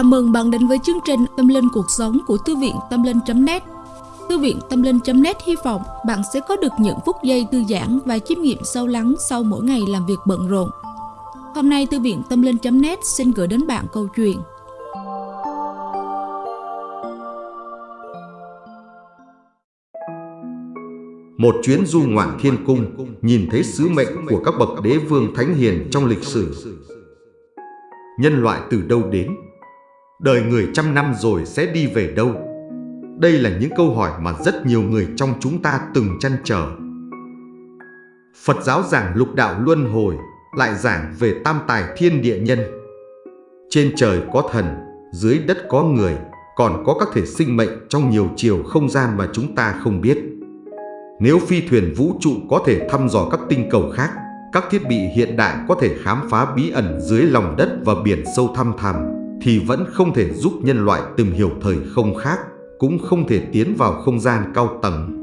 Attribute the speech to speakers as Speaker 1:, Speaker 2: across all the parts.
Speaker 1: Chào mừng bạn đến với chương trình Tâm Linh Cuộc Sống của Thư viện Tâm Linh.net Thư viện Tâm Linh.net hy vọng bạn sẽ có được những phút giây thư giãn và chiêm nghiệm sâu lắng sau mỗi ngày làm việc bận rộn. Hôm nay, Thư viện Tâm Linh.net xin gửi đến bạn câu chuyện
Speaker 2: Một chuyến du ngoạn thiên cung, nhìn thấy sứ mệnh của các bậc đế vương thánh hiền trong lịch sử. Nhân loại từ đâu đến? Đời người trăm năm rồi sẽ đi về đâu? Đây là những câu hỏi mà rất nhiều người trong chúng ta từng chăn trở. Phật giáo giảng lục đạo luân hồi, lại giảng về tam tài thiên địa nhân. Trên trời có thần, dưới đất có người, còn có các thể sinh mệnh trong nhiều chiều không gian mà chúng ta không biết. Nếu phi thuyền vũ trụ có thể thăm dò các tinh cầu khác, các thiết bị hiện đại có thể khám phá bí ẩn dưới lòng đất và biển sâu thăm thẳm, thì vẫn không thể giúp nhân loại tìm hiểu thời không khác, cũng không thể tiến vào không gian cao tầng.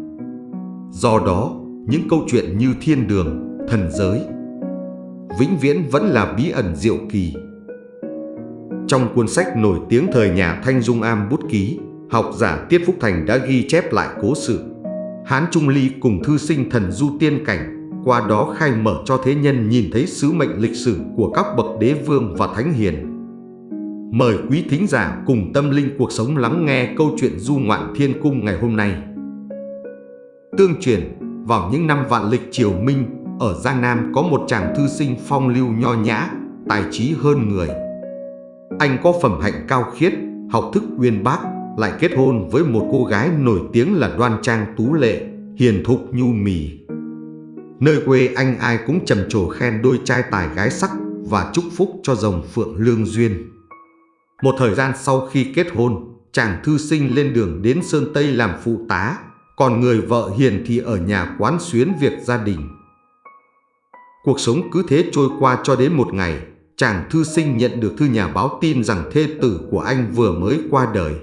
Speaker 2: Do đó, những câu chuyện như thiên đường, thần giới, vĩnh viễn vẫn là bí ẩn diệu kỳ. Trong cuốn sách nổi tiếng thời nhà Thanh Dung Am bút ký, học giả Tiết Phúc Thành đã ghi chép lại cố sự Hán Trung Ly cùng thư sinh thần du tiên cảnh, qua đó khai mở cho thế nhân nhìn thấy sứ mệnh lịch sử của các bậc đế vương và thánh hiền. Mời quý thính giả cùng tâm linh cuộc sống lắng nghe câu chuyện du ngoạn thiên cung ngày hôm nay. Tương truyền, vào những năm vạn lịch triều Minh, ở Giang Nam có một chàng thư sinh phong lưu nho nhã, tài trí hơn người. Anh có phẩm hạnh cao khiết, học thức uyên bác, lại kết hôn với một cô gái nổi tiếng là đoan trang tú lệ, hiền thục nhu mì. Nơi quê anh ai cũng trầm trồ khen đôi trai tài gái sắc và chúc phúc cho dòng phượng lương duyên. Một thời gian sau khi kết hôn, chàng thư sinh lên đường đến Sơn Tây làm phụ tá, còn người vợ hiền thì ở nhà quán xuyến việc gia đình. Cuộc sống cứ thế trôi qua cho đến một ngày, chàng thư sinh nhận được thư nhà báo tin rằng thê tử của anh vừa mới qua đời.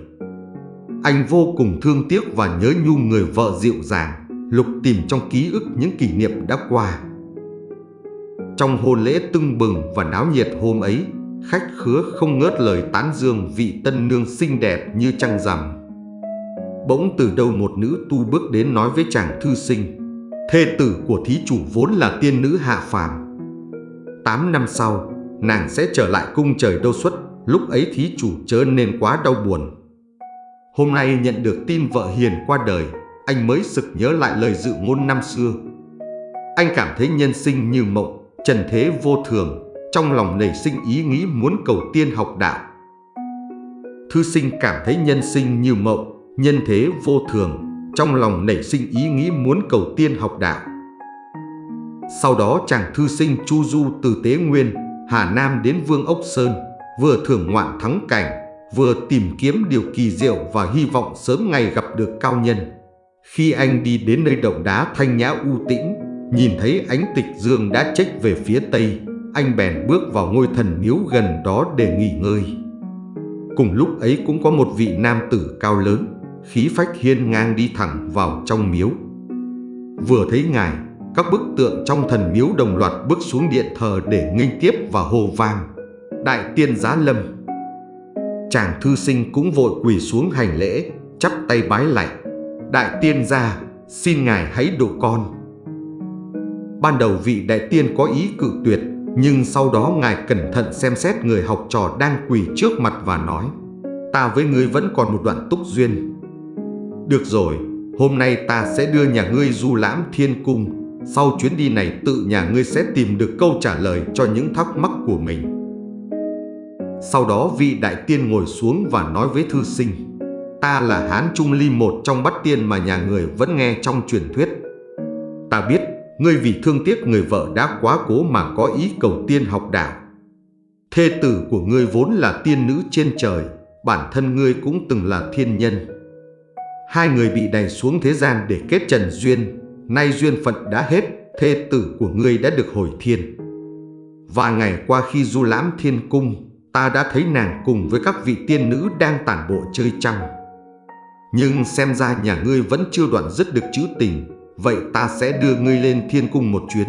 Speaker 2: Anh vô cùng thương tiếc và nhớ nhung người vợ dịu dàng, lục tìm trong ký ức những kỷ niệm đã qua. Trong hôn lễ tưng bừng và náo nhiệt hôm ấy, khách khứa không ngớt lời tán dương vị tân nương xinh đẹp như trăng rằm. Bỗng từ đâu một nữ tu bước đến nói với chàng thư sinh, thê tử của thí chủ vốn là tiên nữ hạ phàm. Tám năm sau, nàng sẽ trở lại cung trời đâu xuất, lúc ấy thí chủ chớ nên quá đau buồn. Hôm nay nhận được tin vợ hiền qua đời, anh mới sực nhớ lại lời dự ngôn năm xưa. Anh cảm thấy nhân sinh như mộng, trần thế vô thường, trong lòng nảy sinh ý nghĩ muốn cầu tiên học đạo. Thư sinh cảm thấy nhân sinh như mộng, nhân thế vô thường, trong lòng nảy sinh ý nghĩ muốn cầu tiên học đạo. Sau đó chàng thư sinh chu du từ Tế Nguyên, Hà Nam đến Vương Ốc Sơn, vừa thưởng ngoạn thắng cảnh, vừa tìm kiếm điều kỳ diệu và hy vọng sớm ngày gặp được cao nhân. Khi anh đi đến nơi động đá thanh nhã u tĩnh, nhìn thấy ánh tịch dương đã trách về phía tây, anh bèn bước vào ngôi thần miếu gần đó để nghỉ ngơi. Cùng lúc ấy cũng có một vị nam tử cao lớn, khí phách hiên ngang đi thẳng vào trong miếu. Vừa thấy ngài, các bức tượng trong thần miếu đồng loạt bước xuống điện thờ để nghênh tiếp và hô vang. Đại tiên giá lâm chàng thư sinh cũng vội quỳ xuống hành lễ, chắp tay bái lạy. Đại tiên gia, xin ngài hãy độ con. Ban đầu vị đại tiên có ý cự tuyệt, nhưng sau đó ngài cẩn thận xem xét người học trò đang quỳ trước mặt và nói Ta với ngươi vẫn còn một đoạn túc duyên. Được rồi, hôm nay ta sẽ đưa nhà ngươi du lãm thiên cung. Sau chuyến đi này tự nhà ngươi sẽ tìm được câu trả lời cho những thắc mắc của mình. Sau đó vị đại tiên ngồi xuống và nói với thư sinh Ta là Hán Trung Ly một trong bát tiên mà nhà người vẫn nghe trong truyền thuyết Ta biết ngươi vì thương tiếc người vợ đã quá cố mà có ý cầu tiên học đạo. Thê tử của ngươi vốn là tiên nữ trên trời Bản thân ngươi cũng từng là thiên nhân. Hai người bị đày xuống thế gian để kết trần duyên Nay duyên phận đã hết Thê tử của ngươi đã được hồi thiên. Vài ngày qua khi du lãm thiên cung ta đã thấy nàng cùng với các vị tiên nữ đang tản bộ chơi trăng. Nhưng xem ra nhà ngươi vẫn chưa đoạn dứt được chữ tình, vậy ta sẽ đưa ngươi lên thiên cung một chuyến.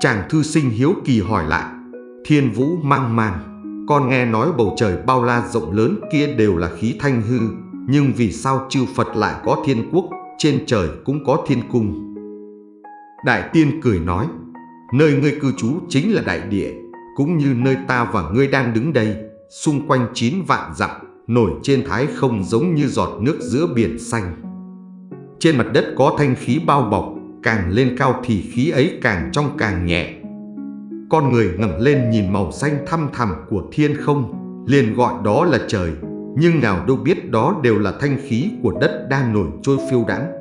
Speaker 2: Chàng thư sinh hiếu kỳ hỏi lại, thiên vũ mang màng, con nghe nói bầu trời bao la rộng lớn kia đều là khí thanh hư, nhưng vì sao chư Phật lại có thiên quốc, trên trời cũng có thiên cung? Đại tiên cười nói, nơi ngươi cư trú chính là đại địa, cũng như nơi ta và ngươi đang đứng đây, xung quanh chín vạn dặm, nổi trên thái không giống như giọt nước giữa biển xanh. Trên mặt đất có thanh khí bao bọc, càng lên cao thì khí ấy càng trong càng nhẹ. Con người ngẩng lên nhìn màu xanh thăm thẳm của thiên không, liền gọi đó là trời, nhưng nào đâu biết đó đều là thanh khí của đất đang nổi trôi phiêu đãng.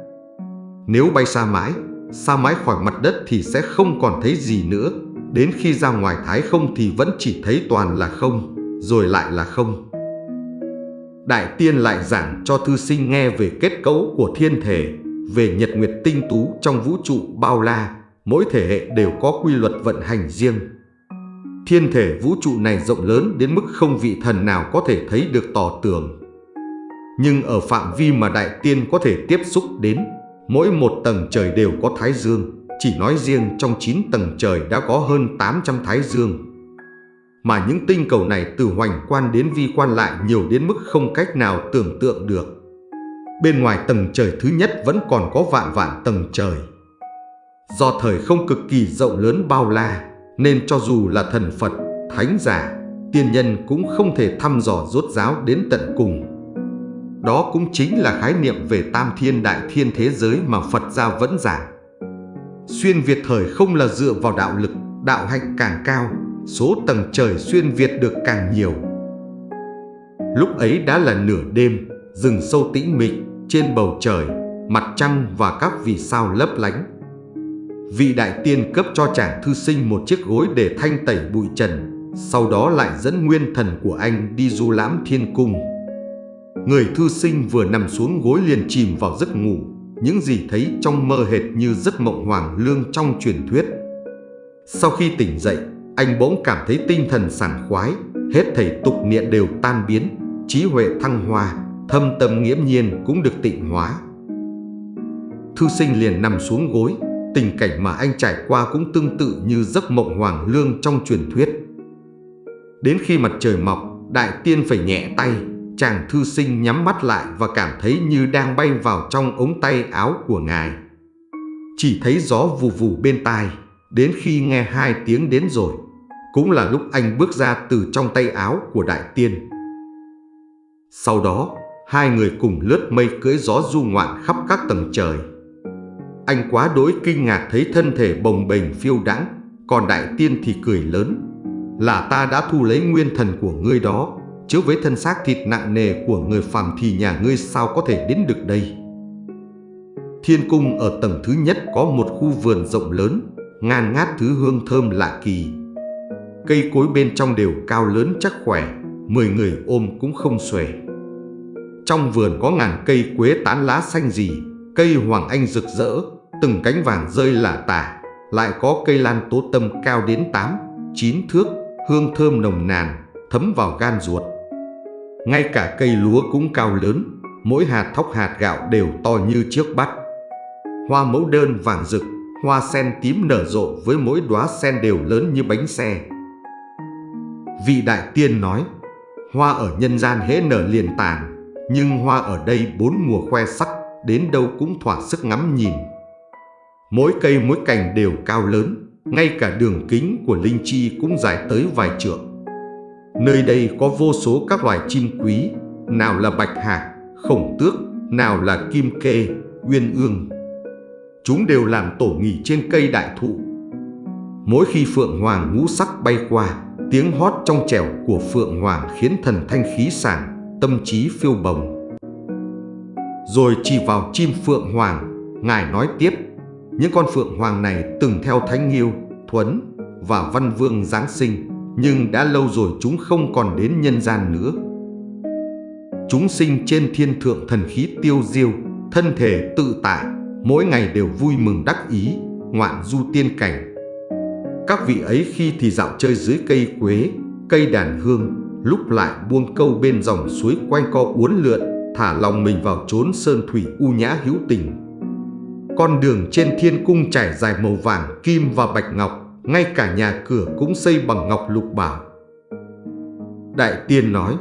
Speaker 2: Nếu bay xa mãi, xa mãi khỏi mặt đất thì sẽ không còn thấy gì nữa, đến khi ra ngoài thái không thì vẫn chỉ thấy toàn là không, rồi lại là không. Đại tiên lại giảng cho thư sinh nghe về kết cấu của thiên thể, về nhật nguyệt tinh tú trong vũ trụ bao la, mỗi thể hệ đều có quy luật vận hành riêng. Thiên thể vũ trụ này rộng lớn đến mức không vị thần nào có thể thấy được tỏ tường. Nhưng ở phạm vi mà đại tiên có thể tiếp xúc đến, mỗi một tầng trời đều có thái dương, chỉ nói riêng trong 9 tầng trời đã có hơn 800 thái dương. Mà những tinh cầu này từ hoành quan đến vi quan lại nhiều đến mức không cách nào tưởng tượng được. Bên ngoài tầng trời thứ nhất vẫn còn có vạn vạn tầng trời. Do thời không cực kỳ rộng lớn bao la, nên cho dù là thần Phật, thánh giả, tiên nhân cũng không thể thăm dò rốt ráo đến tận cùng. Đó cũng chính là khái niệm về tam thiên đại thiên thế giới mà Phật gia vẫn giảng. Xuyên Việt thời không là dựa vào đạo lực, đạo hạnh càng cao, số tầng trời xuyên Việt được càng nhiều. Lúc ấy đã là nửa đêm, rừng sâu tĩnh mịch, trên bầu trời, mặt trăng và các vì sao lấp lánh. Vị đại tiên cấp cho chàng thư sinh một chiếc gối để thanh tẩy bụi trần, sau đó lại dẫn nguyên thần của anh đi du lãm thiên cung. Người thư sinh vừa nằm xuống gối liền chìm vào giấc ngủ, những gì thấy trong mơ hệt như giấc mộng hoàng lương trong truyền thuyết. Sau khi tỉnh dậy, anh bỗng cảm thấy tinh thần sảng khoái, hết thảy tục niệm đều tan biến, trí huệ thăng hoa, thâm tâm nghiễm nhiên cũng được tịnh hóa. Thư sinh liền nằm xuống gối, tình cảnh mà anh trải qua cũng tương tự như giấc mộng hoàng lương trong truyền thuyết. Đến khi mặt trời mọc, đại tiên phải nhẹ tay, chàng thư sinh nhắm mắt lại và cảm thấy như đang bay vào trong ống tay áo của ngài. Chỉ thấy gió vù vù bên tai, đến khi nghe hai tiếng đến rồi, cũng là lúc anh bước ra từ trong tay áo của đại tiên. Sau đó, hai người cùng lướt mây cưỡi gió du ngoạn khắp các tầng trời. Anh quá đối kinh ngạc thấy thân thể bồng bềnh phiêu đãng, còn đại tiên thì cười lớn. Là ta đã thu lấy nguyên thần của ngươi đó, chứ với thân xác thịt nặng nề của người phàm thì nhà ngươi sao có thể đến được đây. Thiên cung ở tầng thứ nhất có một khu vườn rộng lớn, ngàn ngát thứ hương thơm lạ kỳ. Cây cối bên trong đều cao lớn chắc khỏe, mười người ôm cũng không xuể. Trong vườn có ngàn cây quế tán lá xanh gì, cây hoàng anh rực rỡ, từng cánh vàng rơi lạ tả, lại có cây lan tố tâm cao đến 8, 9 thước, hương thơm nồng nàn, thấm vào gan ruột. Ngay cả cây lúa cũng cao lớn, mỗi hạt thóc hạt gạo đều to như chiếc bát. Hoa mẫu đơn vàng rực, hoa sen tím nở rộ với mỗi đóa sen đều lớn như bánh xe. Vị đại tiên nói, hoa ở nhân gian hễ nở liền tàn, nhưng hoa ở đây bốn mùa khoe sắc, đến đâu cũng thỏa sức ngắm nhìn. Mỗi cây mỗi cành đều cao lớn, ngay cả đường kính của linh chi cũng dài tới vài trượng. Nơi đây có vô số các loài chim quý, nào là bạch hạc, khổng tước, nào là kim kê, uyên ương. Chúng đều làm tổ nghỉ trên cây đại thụ. Mỗi khi phượng hoàng ngũ sắc bay qua, tiếng hót trong trẻo của phượng hoàng khiến thần thanh khí sảng, tâm trí phiêu bồng. Rồi chỉ vào chim phượng hoàng, ngài nói tiếp, những con phượng hoàng này từng theo Thánh Nghiêu, Thuấn và Văn Vương Giáng sinh, nhưng đã lâu rồi chúng không còn đến nhân gian nữa. Chúng sinh trên thiên thượng thần khí tiêu diêu, thân thể tự tại, mỗi ngày đều vui mừng đắc ý, ngoạn du tiên cảnh. Các vị ấy khi thì dạo chơi dưới cây quế, cây đàn hương, lúc lại buông câu bên dòng suối quanh co uốn lượn, thả lòng mình vào chốn sơn thủy u nhã hữu tình. Con đường trên thiên cung trải dài màu vàng, kim và bạch ngọc, ngay cả nhà cửa cũng xây bằng ngọc lục bảo. Đại tiên nói,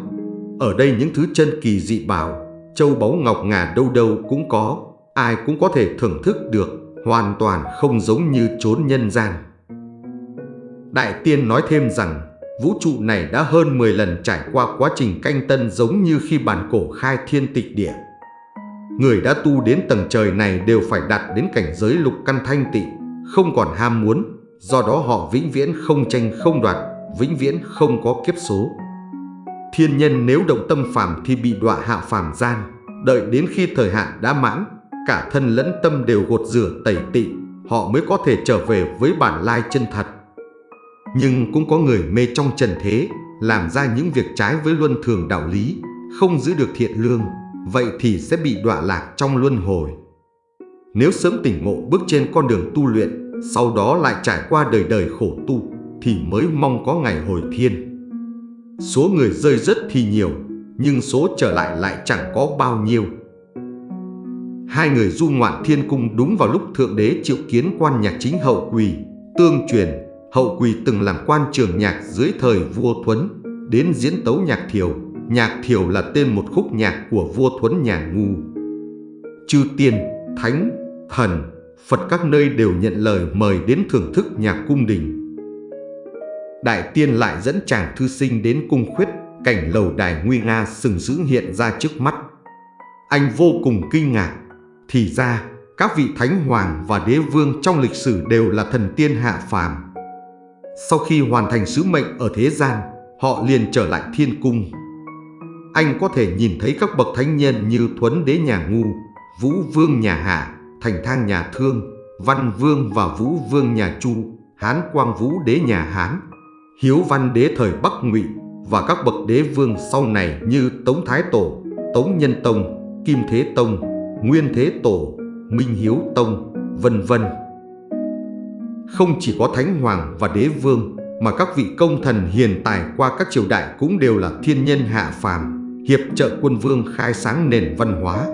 Speaker 2: ở đây những thứ chân kỳ dị bảo, châu báu ngọc ngà đâu đâu cũng có, ai cũng có thể thưởng thức được, hoàn toàn không giống như chốn nhân gian. Đại tiên nói thêm rằng, vũ trụ này đã hơn 10 lần trải qua quá trình canh tân giống như khi bản cổ khai thiên tịch địa. Người đã tu đến tầng trời này đều phải đạt đến cảnh giới lục căn thanh tịnh, không còn ham muốn, do đó họ vĩnh viễn không tranh không đoạt, vĩnh viễn không có kiếp số. Thiên nhân nếu động tâm phàm thì bị đọa hạ phàm gian, đợi đến khi thời hạn đã mãn, cả thân lẫn tâm đều gột rửa tẩy tị, họ mới có thể trở về với bản lai chân thật. Nhưng cũng có người mê trong trần thế, làm ra những việc trái với luân thường đạo lý, không giữ được thiện lương, vậy thì sẽ bị đọa lạc trong luân hồi. Nếu sớm tỉnh ngộ bước trên con đường tu luyện, sau đó lại trải qua đời đời khổ tu, thì mới mong có ngày hồi thiên. Số người rơi rất thì nhiều, nhưng số trở lại lại chẳng có bao nhiêu. Hai người du ngoạn thiên cung đúng vào lúc Thượng Đế triệu kiến quan nhạc chính hậu quỳ, tương truyền, hậu quỳ từng làm quan trường nhạc dưới thời vua Thuấn, đến diễn tấu nhạc thiều. Nhạc thiều là tên một khúc nhạc của vua Thuấn nhà ngu. Chư tiên, thánh, thần, Phật các nơi đều nhận lời mời đến thưởng thức nhạc cung đình. Đại tiên lại dẫn chàng thư sinh đến cung khuyết, cảnh lầu đài nguy nga sừng sững hiện ra trước mắt. Anh vô cùng kinh ngạc, thì ra các vị thánh hoàng và đế vương trong lịch sử đều là thần tiên hạ phàm. Sau khi hoàn thành sứ mệnh ở thế gian, họ liền trở lại thiên cung. Anh có thể nhìn thấy các bậc thánh nhân như Thuấn đế nhà ngu, Vũ vương nhà Hạ, Thành thang nhà Thương, Văn vương và Vũ vương nhà Chu, Hán quang Vũ đế nhà Hán, Hiếu văn đế thời Bắc Ngụy và các bậc đế vương sau này như Tống Thái Tổ, Tống Nhân Tông, Kim Thế Tông, Nguyên Thế Tổ, Minh Hiếu Tông, vân vân. Không chỉ có Thánh Hoàng và Đế Vương mà các vị công thần hiền tài qua các triều đại cũng đều là thiên nhân hạ phàm, hiệp trợ quân vương khai sáng nền văn hóa.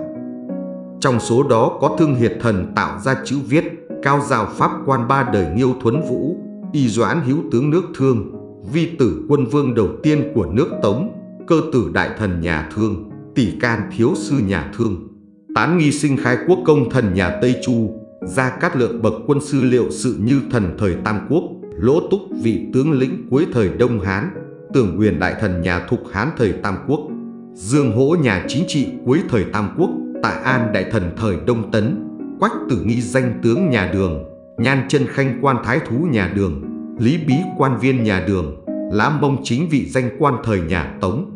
Speaker 2: Trong số đó có Thương Hiệt Thần tạo ra chữ viết, cao giáo pháp quan ba đời Nghiêu Thuấn Vũ, Y Doãn Hiếu tướng nước Thương, vi tử quân vương đầu tiên của nước Tống, cơ tử đại thần nhà Thương, tỷ can thiếu sư nhà Thương, tán nghi sinh khai quốc công thần nhà Tây Chu, gia cát lượng bậc quân sư liệu sự như thần thời Tam Quốc, lỗ túc vị tướng lĩnh cuối thời Đông Hán, tưởng quyền đại thần nhà Thục Hán thời Tam Quốc, dương hỗ nhà chính trị cuối thời Tam Quốc, tại an đại thần thời Đông Tấn, quách tử nghi danh tướng nhà Đường, nhan chân khanh quan thái thú nhà Đường, lý bí quan viên nhà Đường, lã mông chính vị danh quan thời nhà Tống,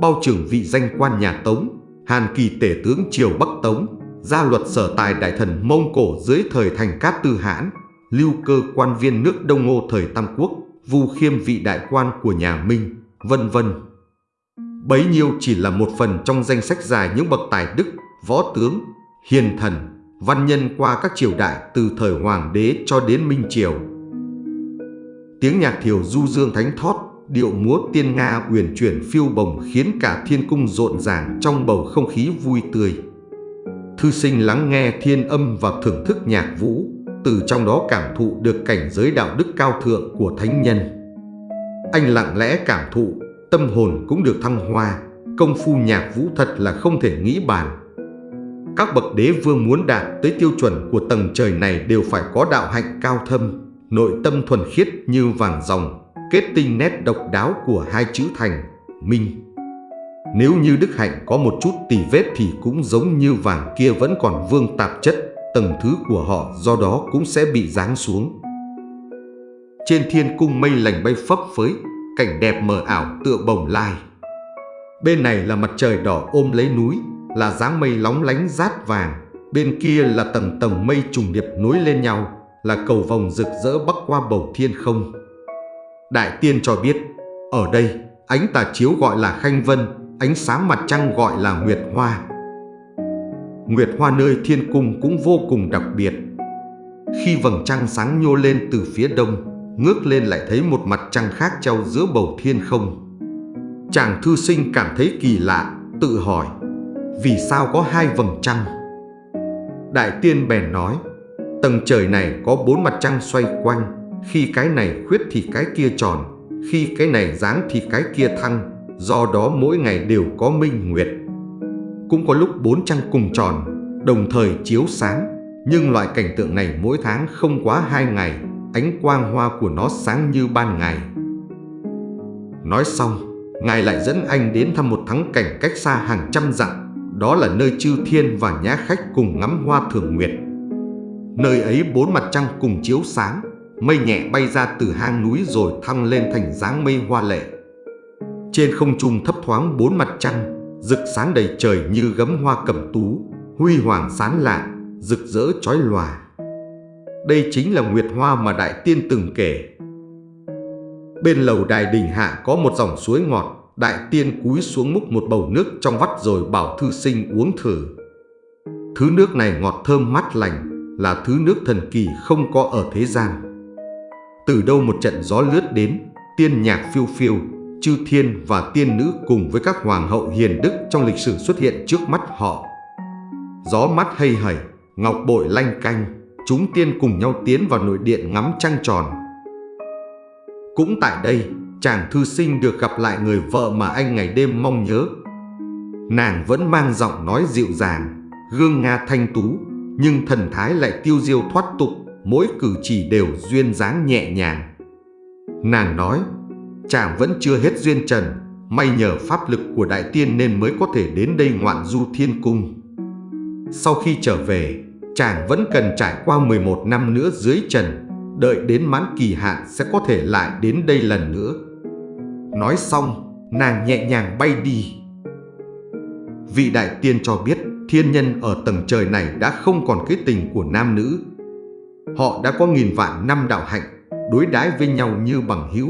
Speaker 2: bao trưởng vị danh quan nhà Tống, hàn kỳ tể tướng triều Bắc Tống, gia luật sở tài đại thần Mông Cổ dưới thời thành Cát Tư Hãn, lưu cơ quan viên nước Đông Ngô thời Tam Quốc, vu khiêm vị đại quan của nhà Minh, vân vân. Bấy nhiêu chỉ là một phần trong danh sách dài những bậc tài đức, võ tướng, hiền thần, văn nhân qua các triều đại từ thời Hoàng đế cho đến Minh Triều. Tiếng nhạc thiều du dương thánh thót, điệu múa tiên Nga uyển chuyển phiêu bồng khiến cả thiên cung rộn ràng trong bầu không khí vui tươi. Thư sinh lắng nghe thiên âm và thưởng thức nhạc vũ, từ trong đó cảm thụ được cảnh giới đạo đức cao thượng của thánh nhân. Anh lặng lẽ cảm thụ, tâm hồn cũng được thăng hoa, công phu nhạc vũ thật là không thể nghĩ bàn. Các bậc đế vương muốn đạt tới tiêu chuẩn của tầng trời này đều phải có đạo hạnh cao thâm, nội tâm thuần khiết như vàng dòng, kết tinh nét độc đáo của hai chữ thành, minh. Nếu như đức hạnh có một chút tì vết thì cũng giống như vàng kia vẫn còn vương tạp chất, tầng thứ của họ do đó cũng sẽ bị giáng xuống. Trên thiên cung mây lành bay phấp phới, cảnh đẹp mờ ảo tựa bồng lai. Bên này là mặt trời đỏ ôm lấy núi, là dáng mây lóng lánh rát vàng, bên kia là tầng tầng mây trùng điệp nối lên nhau, là cầu vòng rực rỡ bắc qua bầu thiên không. Đại tiên cho biết, ở đây ánh tà chiếu gọi là khanh vân, ánh sáng mặt trăng gọi là nguyệt hoa. Nguyệt hoa nơi thiên cung cũng vô cùng đặc biệt. Khi vầng trăng sáng nhô lên từ phía đông, ngước lên lại thấy một mặt trăng khác treo giữa bầu thiên không. Chàng thư sinh cảm thấy kỳ lạ, tự hỏi, vì sao có hai vầng trăng? Đại tiên bèn nói, tầng trời này có bốn mặt trăng xoay quanh, khi cái này khuyết thì cái kia tròn, khi cái này dáng thì cái kia thăng, do đó mỗi ngày đều có minh nguyệt. Cũng có lúc bốn trăng cùng tròn, đồng thời chiếu sáng, nhưng loại cảnh tượng này mỗi tháng không quá hai ngày, ánh quang hoa của nó sáng như ban ngày. Nói xong, Ngài lại dẫn anh đến thăm một thắng cảnh cách xa hàng trăm dặm, đó là nơi chư thiên và nhã khách cùng ngắm hoa thường nguyệt. Nơi ấy bốn mặt trăng cùng chiếu sáng, mây nhẹ bay ra từ hang núi rồi thăng lên thành dáng mây hoa lệ. Trên không trung thấp thoáng bốn mặt trăng, rực sáng đầy trời như gấm hoa cẩm tú, huy hoàng sáng lạ, rực rỡ chói lòa. Đây chính là nguyệt hoa mà Đại Tiên từng kể. Bên lầu đài đình hạ có một dòng suối ngọt, Đại Tiên cúi xuống múc một bầu nước trong vắt rồi bảo thư sinh uống thử. Thứ nước này ngọt thơm mát lành, là thứ nước thần kỳ không có ở thế gian. Từ đâu một trận gió lướt đến, tiên nhạc phiêu phiêu, chư thiên và tiên nữ cùng với các hoàng hậu hiền đức trong lịch sử xuất hiện trước mắt họ. Gió mắt hay hẩy, ngọc bội lanh canh, chúng tiên cùng nhau tiến vào nội điện ngắm trăng tròn. Cũng tại đây, chàng thư sinh được gặp lại người vợ mà anh ngày đêm mong nhớ. Nàng vẫn mang giọng nói dịu dàng, gương nga thanh tú, nhưng thần thái lại tiêu diêu thoát tục, mỗi cử chỉ đều duyên dáng nhẹ nhàng. Nàng nói, chàng vẫn chưa hết duyên trần, may nhờ pháp lực của đại tiên nên mới có thể đến đây ngoạn du thiên cung. Sau khi trở về, chàng vẫn cần trải qua 11 năm nữa dưới trần, đợi đến mãn kỳ hạn sẽ có thể lại đến đây lần nữa. Nói xong, nàng nhẹ nhàng bay đi. Vị đại tiên cho biết thiên nhân ở tầng trời này đã không còn cái tình của nam nữ. Họ đã có nghìn vạn năm đạo hạnh, đối đãi với nhau như bằng hữu.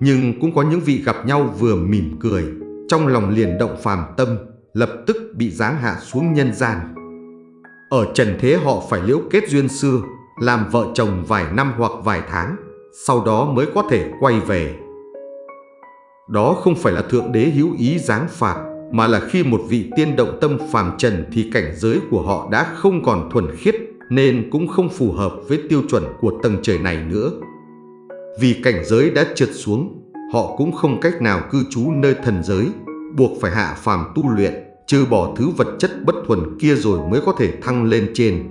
Speaker 2: Nhưng cũng có những vị gặp nhau vừa mỉm cười, trong lòng liền động phàm tâm, lập tức bị giáng hạ xuống nhân gian. Ở trần thế họ phải liễu kết duyên xưa, làm vợ chồng vài năm hoặc vài tháng, sau đó mới có thể quay về. Đó không phải là Thượng Đế hữu ý giáng phạt, mà là khi một vị tiên động tâm phàm trần thì cảnh giới của họ đã không còn thuần khiết nên cũng không phù hợp với tiêu chuẩn của tầng trời này nữa. Vì cảnh giới đã trượt xuống, họ cũng không cách nào cư trú nơi thần giới, buộc phải hạ phàm tu luyện, trừ bỏ thứ vật chất bất thuần kia rồi mới có thể thăng lên trên.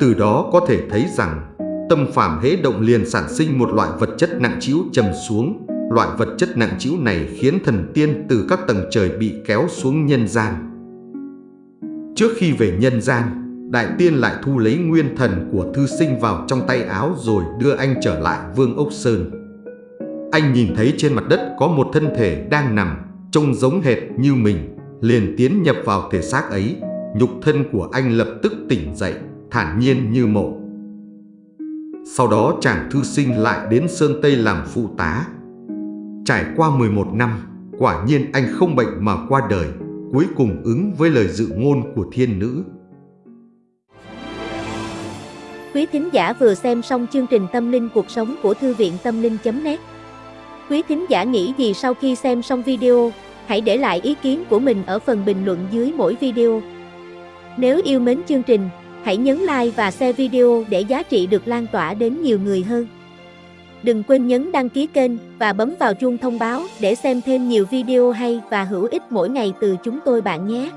Speaker 2: Từ đó có thể thấy rằng, tâm phàm hễ động liền sản sinh một loại vật chất nặng trĩu trầm xuống, Loại vật chất nặng trĩu này khiến thần tiên từ các tầng trời bị kéo xuống nhân gian. Trước khi về nhân gian, đại tiên lại thu lấy nguyên thần của thư sinh vào trong tay áo rồi đưa anh trở lại Vương Ốc Sơn. Anh nhìn thấy trên mặt đất có một thân thể đang nằm, trông giống hệt như mình, liền tiến nhập vào thể xác ấy. Nhục thân của anh lập tức tỉnh dậy, thản nhiên như mộ. Sau đó chàng thư sinh lại đến Sơn Tây làm phụ tá, Trải qua 11 năm, quả nhiên anh không bệnh mà qua đời, cuối cùng ứng với lời dự ngôn của thiên nữ.
Speaker 3: Quý thính giả vừa xem xong chương trình Tâm linh cuộc sống của Thư viện Tâm linh.net Quý thính giả nghĩ gì sau khi xem xong video, hãy để lại ý kiến của mình ở phần bình luận dưới mỗi video. Nếu yêu mến chương trình, hãy nhấn like và share video để giá trị được lan tỏa đến nhiều người hơn. Đừng quên nhấn đăng ký kênh và bấm vào chuông thông báo để xem thêm nhiều video hay và hữu ích mỗi ngày từ chúng tôi bạn nhé.